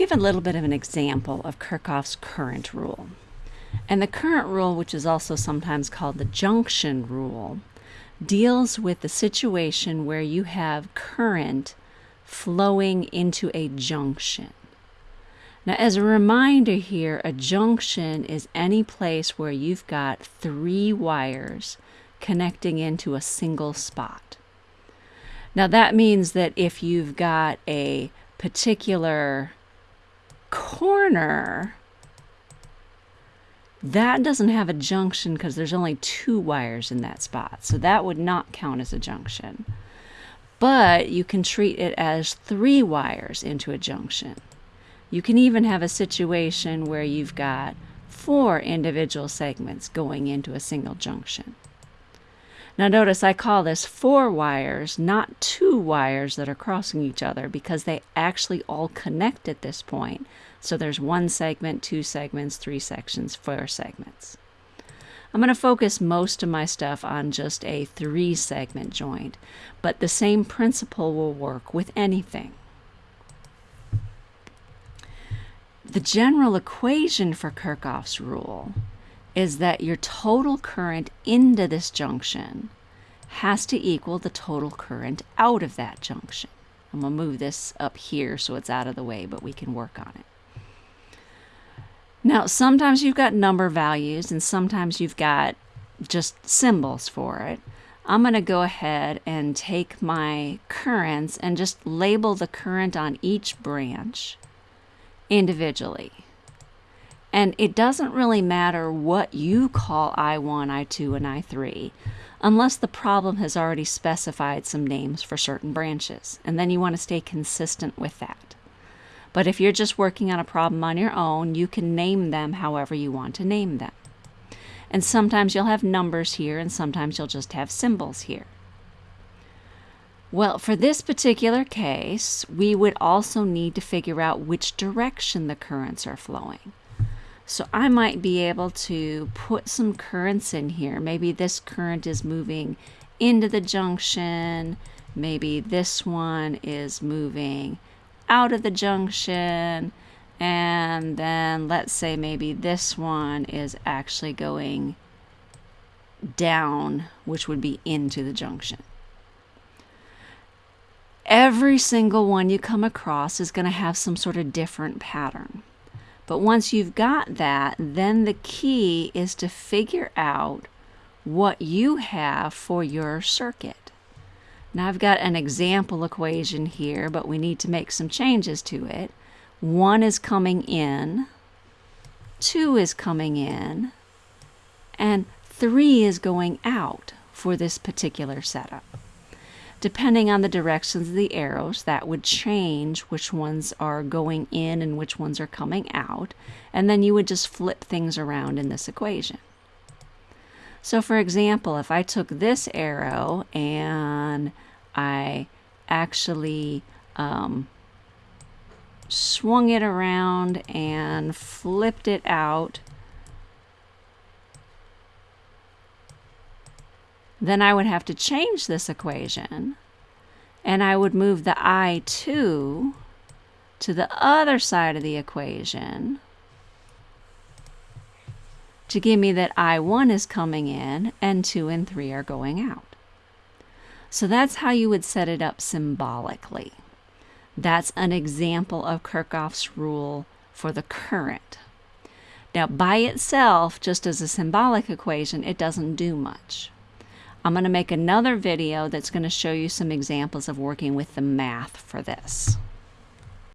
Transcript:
give a little bit of an example of Kirchhoff's current rule. And the current rule, which is also sometimes called the junction rule, deals with the situation where you have current flowing into a junction. Now, as a reminder here, a junction is any place where you've got three wires connecting into a single spot. Now, that means that if you've got a particular corner, that doesn't have a junction because there's only two wires in that spot. So that would not count as a junction. But you can treat it as three wires into a junction. You can even have a situation where you've got four individual segments going into a single junction. Now notice I call this four wires, not two wires that are crossing each other because they actually all connect at this point. So there's one segment, two segments, three sections, four segments. I'm going to focus most of my stuff on just a three segment joint, but the same principle will work with anything. The general equation for Kirchhoff's rule is that your total current into this junction has to equal the total current out of that junction. I'm going to move this up here so it's out of the way, but we can work on it. Now, sometimes you've got number values and sometimes you've got just symbols for it. I'm going to go ahead and take my currents and just label the current on each branch individually. And it doesn't really matter what you call I1, I2, and I3 unless the problem has already specified some names for certain branches. And then you want to stay consistent with that. But if you're just working on a problem on your own, you can name them however you want to name them. And sometimes you'll have numbers here and sometimes you'll just have symbols here. Well, for this particular case, we would also need to figure out which direction the currents are flowing. So I might be able to put some currents in here. Maybe this current is moving into the junction. Maybe this one is moving out of the junction. And then let's say maybe this one is actually going down, which would be into the junction. Every single one you come across is going to have some sort of different pattern. But once you've got that, then the key is to figure out what you have for your circuit. Now I've got an example equation here, but we need to make some changes to it. One is coming in, two is coming in, and three is going out for this particular setup. Depending on the directions of the arrows, that would change which ones are going in and which ones are coming out. And then you would just flip things around in this equation. So for example, if I took this arrow and I actually um, swung it around and flipped it out then I would have to change this equation and I would move the I2 to the other side of the equation to give me that I1 is coming in and 2 and 3 are going out. So that's how you would set it up symbolically. That's an example of Kirchhoff's rule for the current. Now by itself, just as a symbolic equation, it doesn't do much. I'm going to make another video that's going to show you some examples of working with the math for this.